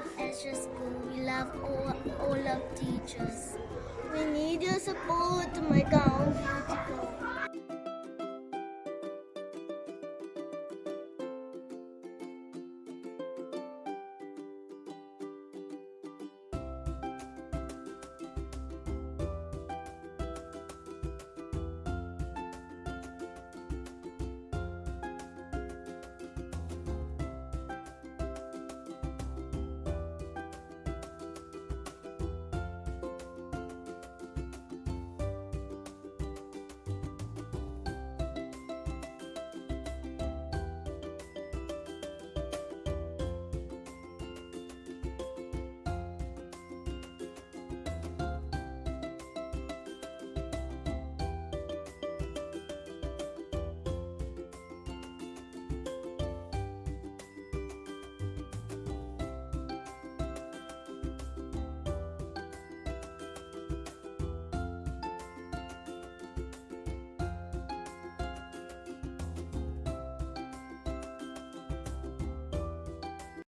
love just School. We love all, all of teachers. We need your support, my girl.